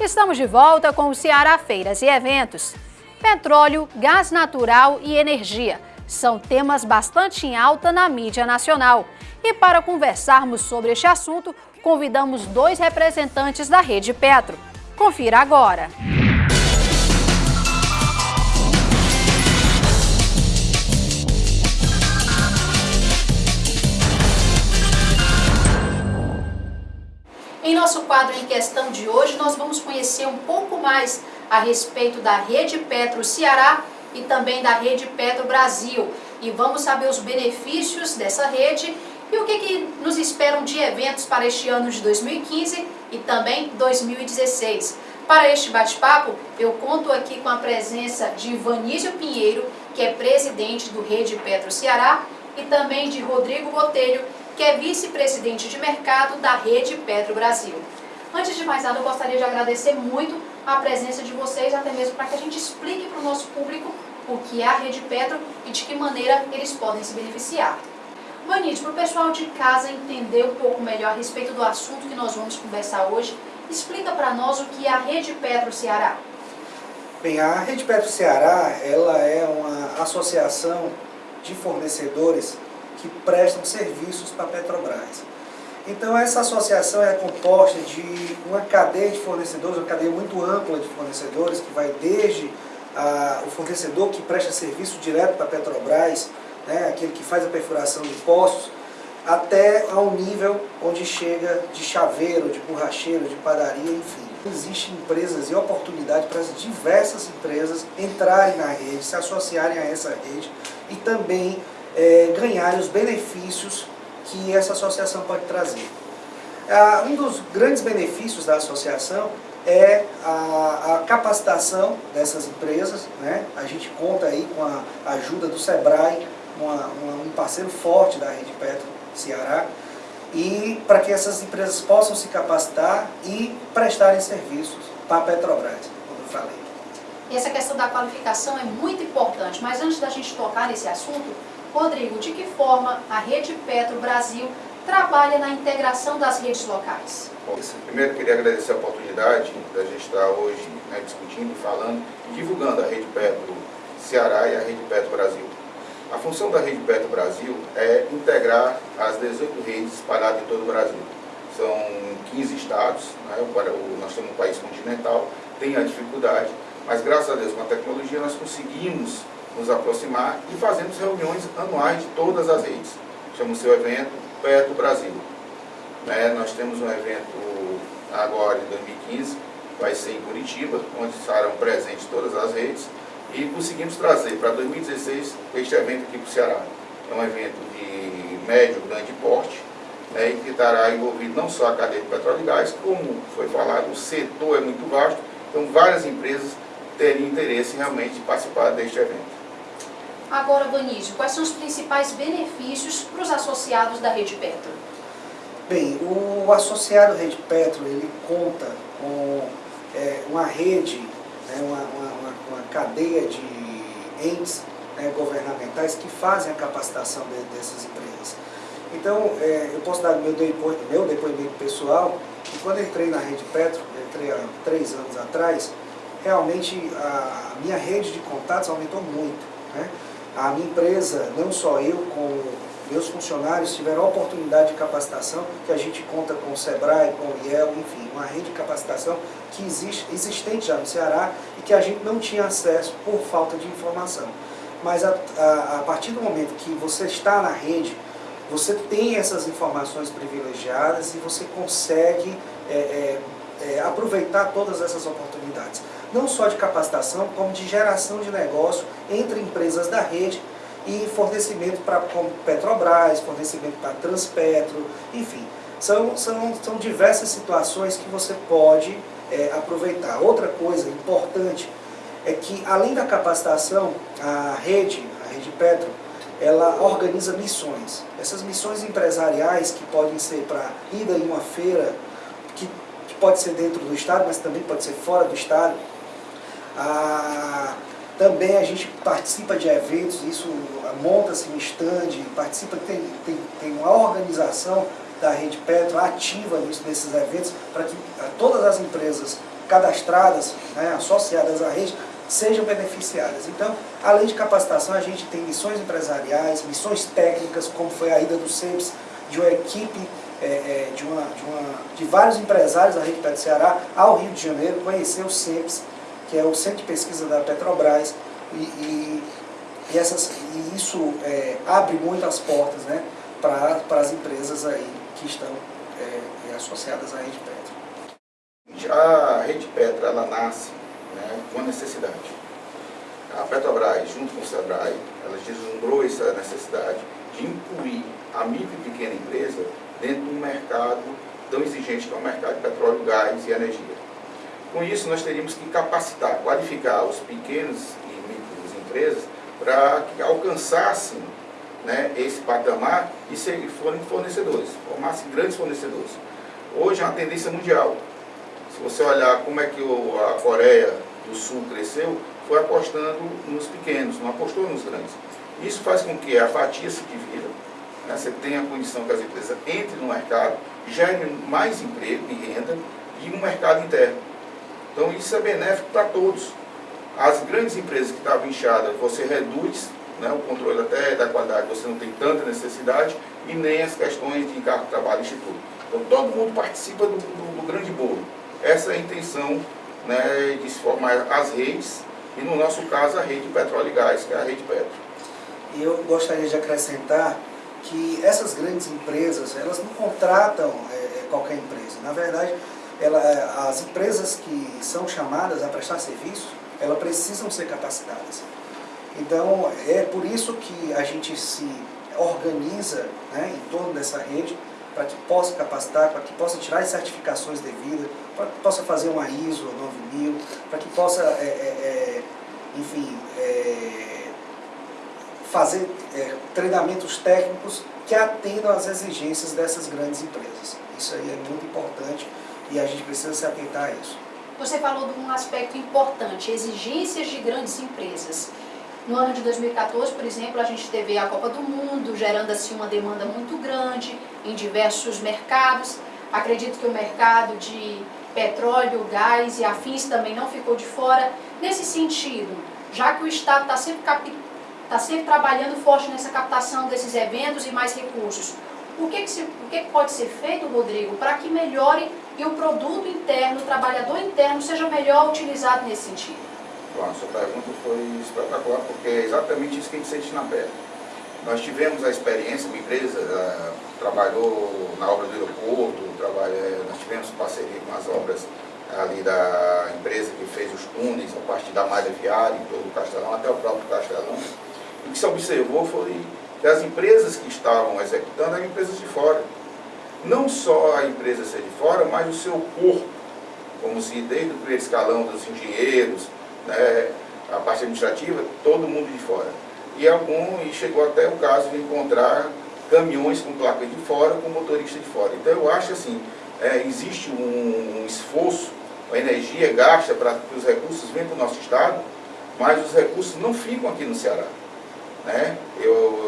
Estamos de volta com o Ceará Feiras e Eventos. Petróleo, gás natural e energia são temas bastante em alta na mídia nacional. E para conversarmos sobre este assunto, convidamos dois representantes da Rede Petro. Confira agora. Em nosso quadro em questão de hoje, nós vamos conhecer um pouco mais a respeito da Rede Petro Ceará e também da Rede Petro Brasil. E vamos saber os benefícios dessa rede e o que, que nos esperam de eventos para este ano de 2015 e também 2016. Para este bate-papo, eu conto aqui com a presença de Vanísio Pinheiro, que é presidente do Rede Petro Ceará, e também de Rodrigo Botelho, que é vice-presidente de mercado da Rede Petro Brasil. Antes de mais nada, eu gostaria de agradecer muito a presença de vocês, até mesmo para que a gente explique para o nosso público o que é a Rede Petro e de que maneira eles podem se beneficiar. Vanite, para o pessoal de casa entender um pouco melhor a respeito do assunto que nós vamos conversar hoje, explica para nós o que é a Rede Petro Ceará. Bem, a Rede Petro Ceará ela é uma associação de fornecedores que prestam serviços para a Petrobras. Então essa associação é composta de uma cadeia de fornecedores, uma cadeia muito ampla de fornecedores, que vai desde a, o fornecedor que presta serviço direto para a Petrobras, né, aquele que faz a perfuração de postos, até ao nível onde chega de chaveiro, de borracheiro, de padaria, enfim. Existem empresas e oportunidade para as diversas empresas entrarem na rede, se associarem a essa rede e também é, ganharem os benefícios que essa associação pode trazer. Ah, um dos grandes benefícios da associação é a, a, capacitação dessas empresas. Né? A gente conta aí com a ajuda do SEBRAE, uma, uma, um parceiro forte da Rede Petro Ceará, e para que essas empresas possam se capacitar e prestarem serviços para a Petrobras, como eu falei. E essa questão da qualificação é muito importante, mas antes da gente tocar nesse assunto, Rodrigo, de que forma a Rede Petro Brasil trabalha na integração das redes locais? Primeiro, queria agradecer a oportunidade da gente estar hoje né, discutindo, falando e divulgando a Rede Petro Ceará e a Rede Petro Brasil. A função da Rede Petro Brasil é integrar as 18 redes espalhadas em todo o Brasil. São 15 estados, né, nós temos um país continental, tem a dificuldade, mas graças a Deus com a tecnologia nós conseguimos nos aproximar e fazemos reuniões anuais de todas as redes. Chama o seu evento Petro Brasil. Né, nós temos um evento agora em 2015, vai ser em Curitiba, onde estarão presentes todas as redes, e conseguimos trazer para 2016 este evento aqui para o Ceará. É um evento de médio, grande porte, né, e que estará envolvido não só a cadeia de petróleo e gás, como foi falado, o setor é muito vasto, então várias empresas teriam interesse realmente de participar deste evento. Agora, Vanísio, quais são os principais benefícios para os associados da Rede Petro? Bem, o associado Rede Petro, ele conta com é, uma rede, né, uma, uma, uma, cadeia de entes né, governamentais que fazem a capacitação de, dessas empresas. Então, é, eu posso dar meu depoimento, meu depoimento pessoal, que quando entrei na Rede Petro, entrei há três anos atrás, realmente a minha rede de contatos aumentou muito. Né? A minha empresa, não só eu, como meus funcionários tiveram a oportunidade de capacitação, que a gente conta com o SEBRAE, com o IEL, enfim, uma rede de capacitação que existe, existente já no Ceará e que a gente não tinha acesso por falta de informação. Mas a, a, a partir do momento que você está na rede, você tem essas informações privilegiadas e você consegue é, é, é, aproveitar todas essas oportunidades não só de capacitação, como de geração de negócio entre empresas da rede e fornecimento para Petrobras, fornecimento para Transpetro, enfim. São, são, são diversas situações que você pode é, aproveitar. Outra coisa importante é que, além da capacitação, a rede, a rede Petro, ela organiza missões. Essas missões empresariais que podem ser para ida em uma feira, que, que pode ser dentro do Estado, mas também pode ser fora do Estado, ah, também a gente participa de eventos, isso monta-se um stand, participa, tem, tem, tem uma organização da Rede Petro ativa nisso, nesses eventos, para que todas as empresas cadastradas, né, associadas à rede, sejam beneficiadas. Então, além de capacitação, a gente tem missões empresariais, missões técnicas, como foi a ida do CEPS, de uma equipe é, é, de, uma, de, uma, de vários empresários da Rede Petro Ceará ao Rio de Janeiro, conhecer o CEPS, que é o Centro de Pesquisa da Petrobras, e, e, e essas, e isso é, abre muitas portas né, para as empresas aí que estão é, associadas à Rede Petro. A Rede Petro ela nasce né, com a necessidade. A Petrobras, junto com o SEBRAE, ela deslumbrou essa necessidade de incluir a micro e pequena empresa dentro de um mercado tão exigente que é o mercado de petróleo, gás e energia. Com isso, nós teríamos que capacitar, qualificar os pequenos e micros empresas para que alcançassem né, esse patamar e forem fornecedores, formassem grandes fornecedores. Hoje é uma tendência mundial. Se você olhar como é que a Coreia do Sul cresceu, foi apostando nos pequenos, não apostou nos grandes. Isso faz com que a fatia se divida, né, você tenha a condição que as empresas entrem no mercado, gerem mais emprego e renda e um mercado interno. Então isso é benéfico para todos. As grandes empresas que estavam inchadas, você reduz né, o controle até da qualidade, você não tem tanta necessidade e nem as questões de encargo de trabalho e instituto. Então todo mundo participa do, do, do grande bolo. Essa é a intenção né, de se formar as redes e no nosso caso a rede Petróleo e Gás, que é a rede Petro. E eu gostaria de acrescentar que essas grandes empresas, elas não contratam é, qualquer empresa. Na verdade, ela, as empresas que são chamadas a prestar serviço, elas precisam ser capacitadas. Então, é por isso que a gente se organiza né, em torno dessa rede, para que possa capacitar, para que possa tirar as certificações devidas, para que possa fazer uma ISO 9000, para que possa, é, é, é enfim, é, fazer é, treinamentos técnicos que atendam às exigências dessas grandes empresas. Isso aí é muito importante e a gente precisa se atentar a isso. Você falou de um aspecto importante, exigências de grandes empresas. No ano de 2014, por exemplo, a gente teve a Copa do Mundo, gerando assim uma demanda muito grande em diversos mercados. Acredito que o mercado de petróleo, gás e afins também não ficou de fora. Nesse sentido, já que o Estado está sempre, tá sempre trabalhando forte nessa captação desses eventos e mais recursos, o que, que, se, o que, que pode ser feito, Rodrigo, para que melhore e o produto interno, o trabalhador interno, seja melhor utilizado nesse sentido? Bom, sua pergunta foi espetacular, porque é exatamente isso que a gente sente na pele. Nós tivemos a experiência, uma empresa uh, trabalhou na obra do aeroporto, trabalha, eh, nós tivemos parceria com as obras ali da empresa que fez os túneis, a parte da malha viária, em todo o Castelão, até o próprio Castelão. O que se observou foi que as empresas que estavam executando eram empresas de fora. Não só a empresa ser de fora, mas o seu corpo, como se desde o primeiro escalão dos engenheiros, né, a parte administrativa, todo mundo de fora. E algum, e chegou até o caso de encontrar caminhões com placa de fora, com motorista de fora. Então eu acho assim, é, existe um, um esforço, uma energia gasta para que os recursos venham para o nosso estado, mas os recursos não ficam aqui no Ceará. Né? Eu,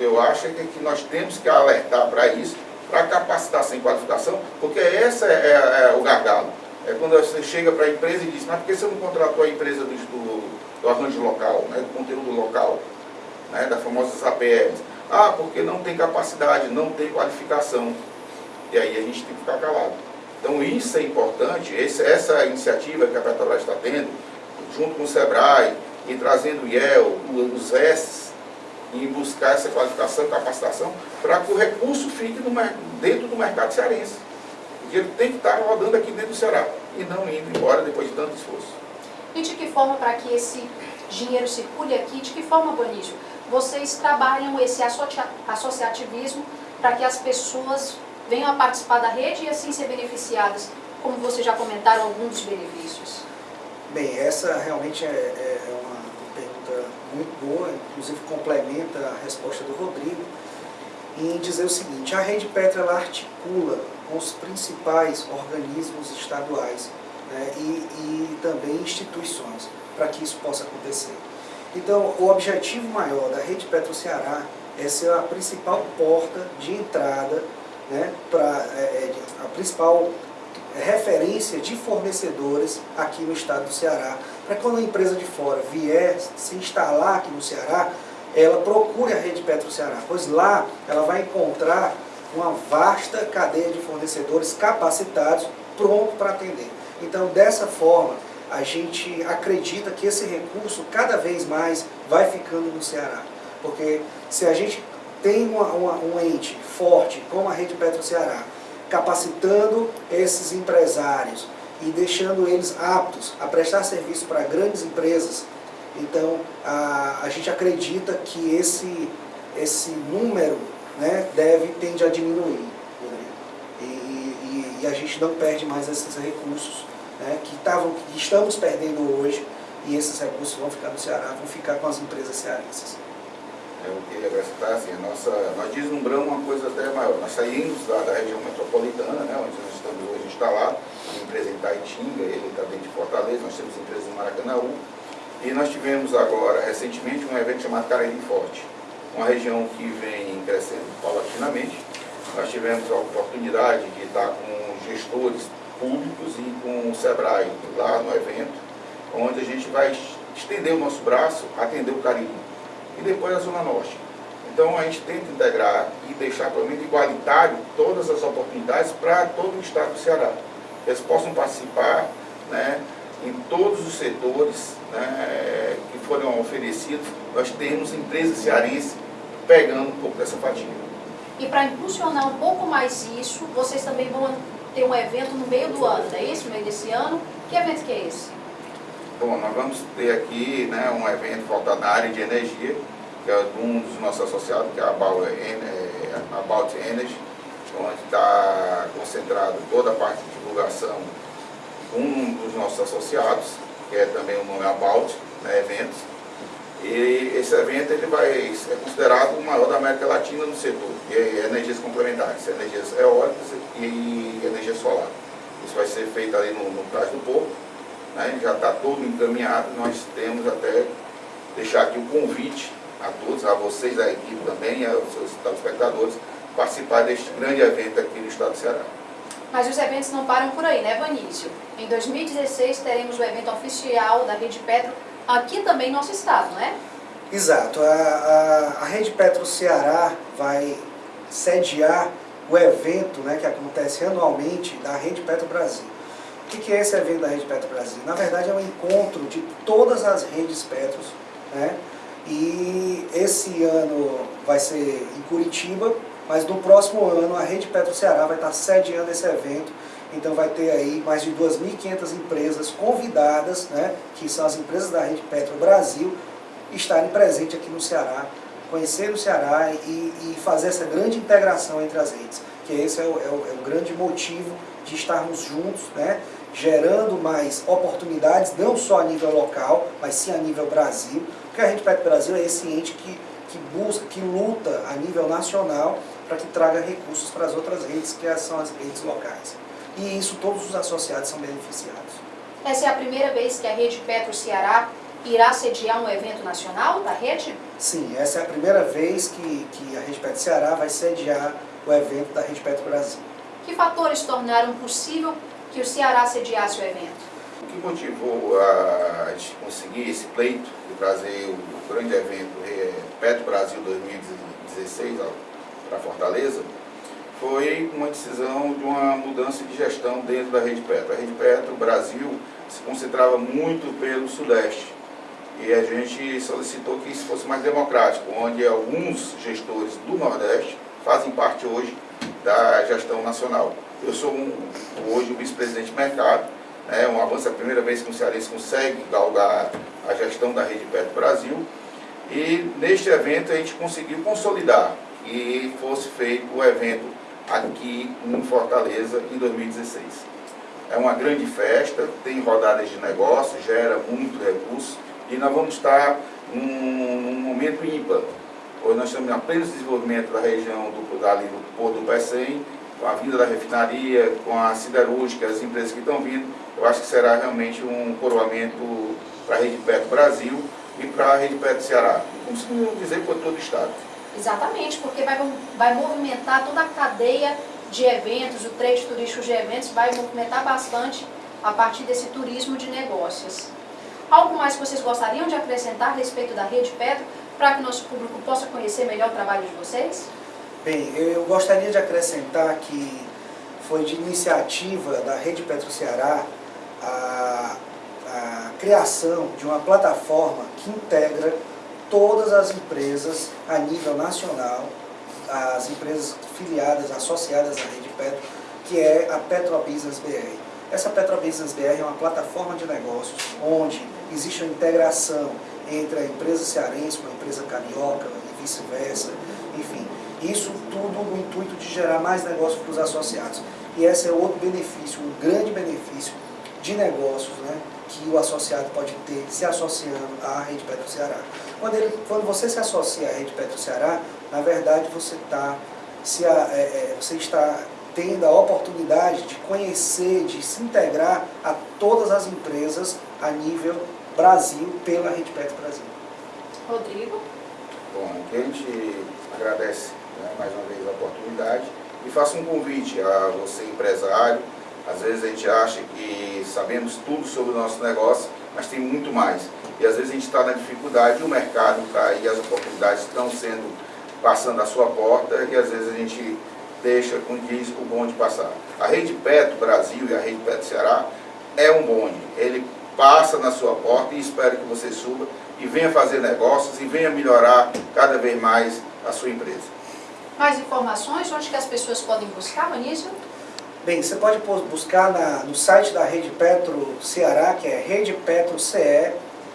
eu, acho que, que nós temos que alertar para isso, para capacitação e qualificação, porque esse é, é, é, o gargalo. É quando você chega para a empresa e diz, mas por que você não contratou a empresa do, do, do arranjo local, né, do conteúdo local, né, das famosas APLs? Ah, porque não tem capacidade, não tem qualificação. E aí a gente tem que ficar calado. Então isso é importante, esse, essa iniciativa que a Petrobras está tendo, junto com o SEBRAE, e trazendo o IEL, os S, em buscar essa qualificação capacitação para que o recurso fique no, dentro do mercado cearense. Porque ele tem que estar rodando aqui dentro do Ceará e não indo embora depois de tanto esforço. E de que forma para que esse dinheiro circule aqui, de que forma, Bonício, vocês trabalham esse associativismo para que as pessoas venham a participar da rede e assim ser beneficiadas, como vocês já comentaram, alguns dos benefícios? Bem, essa realmente é, é, é uma muito boa, inclusive complementa a resposta do Rodrigo, em dizer o seguinte, a Rede Petra ela articula com os principais organismos estaduais né, e, e também instituições para que isso possa acontecer. Então, o objetivo maior da Rede Petro Ceará é ser a principal porta de entrada, né, pra, é, é a principal referência de fornecedores aqui no estado do Ceará, para quando a empresa de fora vier se instalar aqui no Ceará, ela procure a Rede Petro Ceará, pois lá ela vai encontrar uma vasta cadeia de fornecedores capacitados, pronto para atender. Então, dessa forma, a gente acredita que esse recurso cada vez mais vai ficando no Ceará. Porque se a gente tem uma, uma, um ente forte como a Rede Petro Ceará, capacitando esses empresários e deixando eles aptos a prestar serviço para grandes empresas, então a, a gente acredita que esse, esse número né, deve tende a diminuir. Né? E, e, e, a gente não perde mais esses recursos né, que, tavam, que estamos perdendo hoje e esses recursos vão ficar no Ceará, vão ficar com as empresas cearenses. Eu queria acrescentar assim, a nossa, nós deslumbramos uma coisa até maior. Nós saímos da, da região metropolitana, né, onde nós estamos hoje instalados, empresa em Taitinga, ele está dentro de Fortaleza, nós temos empresa em Maracanaú. E nós tivemos agora, recentemente, um evento chamado Cariri Forte, uma região que vem crescendo paulatinamente. Nós tivemos a oportunidade de estar com gestores públicos e com o SEBRAE lá no evento, onde a gente vai estender o nosso braço, atender o Cariri e depois a Zona Norte. Então a gente tenta integrar e deixar pelo menos igualitário todas as oportunidades para todo o estado do Ceará. Eles possam participar né, em todos os setores né, que foram oferecidos. Nós temos empresas cearenses pegando um pouco dessa fatia. E para impulsionar um pouco mais isso, vocês também vão ter um evento no meio do ano, não é isso? No meio desse ano. Que evento que é esse? Bom, nós vamos ter aqui né, um evento voltado na área de energia, que é um dos nossos associados, que é a About, é, Energy, onde está concentrado toda a parte de divulgação um dos nossos associados, que é também o nome About, né, eventos. E esse evento ele vai ser considerado o maior da América Latina no setor, de energias complementares, energias eólicas e energia solar. Isso vai ser feito ali no, no Prazo do Porto, né, já está todo encaminhado, nós temos até deixar aqui o convite a todos, a vocês, a equipe também, aos seus telespectadores, participar deste grande evento aqui no estado do Ceará. Mas os eventos não param por aí, né, Vanício? Em 2016 teremos o evento oficial da Rede Petro aqui também no nosso estado, né? Exato. A, a, a Rede Petro Ceará vai sediar o evento né, que acontece anualmente da Rede Petro Brasil. O que é esse evento da Rede Petro Brasil? Na verdade é um encontro de todas as redes Petros, né? e esse ano vai ser em Curitiba, mas no próximo ano a Rede Petro Ceará vai estar sediando esse evento, então vai ter aí mais de 2.500 empresas convidadas, né, que são as empresas da Rede Petro Brasil, estarem presentes aqui no Ceará, conhecer o Ceará e, e fazer essa grande integração entre as redes, que esse é o, é o, é o grande motivo de estarmos juntos, né, gerando mais oportunidades, não só a nível local, mas sim a nível Brasil, porque a Rede Petro Brasil é esse ente que, que busca, que luta a nível nacional para que traga recursos para as outras redes, que são as redes locais. E isso todos os associados são beneficiados. Essa é a primeira vez que a Rede Petro Ceará irá sediar um evento nacional da rede? Sim, essa é a primeira vez que, que a Rede Petro Ceará vai sediar o evento da Rede Petro Brasil. Que fatores tornaram possível que o Ceará sediasse o evento? O que motivou a gente conseguir esse pleito de trazer o grande evento Petro Brasil 2016 para Fortaleza foi uma decisão de uma mudança de gestão dentro da Rede Petro. A Rede Petro Brasil se concentrava muito pelo Sudeste e a gente solicitou que isso fosse mais democrático, onde alguns gestores do Nordeste fazem parte hoje da gestão nacional. Eu sou um, hoje o vice-presidente de mercado, né, um avanço, é a primeira vez que o Cearense consegue galgar a gestão da Rede Petro Brasil. E neste evento a gente conseguiu consolidar que fosse feito o evento aqui em Fortaleza em 2016. É uma grande festa, tem rodadas de negócios, gera muito recurso e nós vamos estar num, num momento ímpar. Hoje nós estamos em pleno desenvolvimento da região do, dali do Porto do Pecém, com a vinda da refinaria, com a siderúrgica, as empresas que estão vindo, eu acho que será realmente um coroamento para a Rede Petro Brasil e para a Rede Petro Ceará. Como dizer, por todo o Estado. Exatamente, porque vai, vai movimentar toda a cadeia de eventos, o trade turístico de eventos vai movimentar bastante a partir desse turismo de negócios. Algo mais que vocês gostariam de acrescentar a respeito da Rede Petro, para que nosso público possa conhecer melhor o trabalho de vocês? Bem, eu gostaria de acrescentar que foi de iniciativa da Rede Petro Ceará a, a criação de uma plataforma que integra todas as empresas a nível nacional, as empresas filiadas, associadas à Rede Petro, que é a Petrobusiness BR. Essa Petrobusiness BR é uma plataforma de negócios onde existe uma integração entre a empresa cearense com a empresa carioca e vice-versa, enfim. Isso tudo no intuito de gerar mais negócios para os associados. E esse é outro benefício, um grande benefício de negócios né, que o associado pode ter se associando à Rede Petro Ceará. Quando, ele, quando você se associa à Rede Petro Ceará, na verdade você, tá, se, é, é, você está tendo a oportunidade de conhecer, de se integrar a todas as empresas a nível Brasil pela Rede Petro Brasil. Rodrigo? Bom, aqui a gente agradece né, mais uma vez a oportunidade e faço um convite a você empresário. Às vezes a gente acha que sabemos tudo sobre o nosso negócio, mas tem muito mais. E às vezes a gente está na dificuldade, o mercado está aí, as oportunidades estão sendo, passando à sua porta e às vezes a gente deixa, como diz, o bonde passar. A Rede Petro Brasil e a Rede Petro Ceará é um bonde. Ele passa na sua porta e espero que você suba e venha fazer negócios e venha melhorar cada vez mais a sua empresa. Mais informações, onde que as pessoas podem buscar, Anísio? Bem, você pode buscar na, no site da Rede Petro Ceará, que é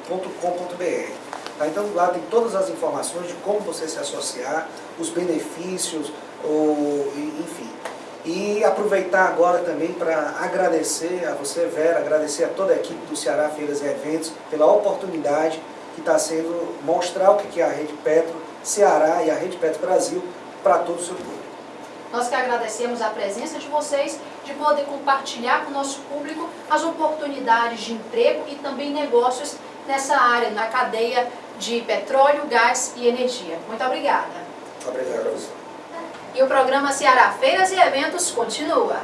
redepetroce.com.br. Tá? Então lá tem todas as informações de como você se associar, os benefícios, o, enfim. E aproveitar agora também para agradecer a você, Vera, agradecer a toda a equipe do Ceará Feiras e Eventos pela oportunidade que está sendo mostrar o que é a Rede Petro Ceará e a Rede Petro Brasil para todo o seu público. Nós que agradecemos a presença de vocês, de poder compartilhar com o nosso público as oportunidades de emprego e também negócios nessa área, na cadeia de petróleo, gás e energia. Muito obrigada. Obrigado. E o programa Ceará Feiras e Eventos continua.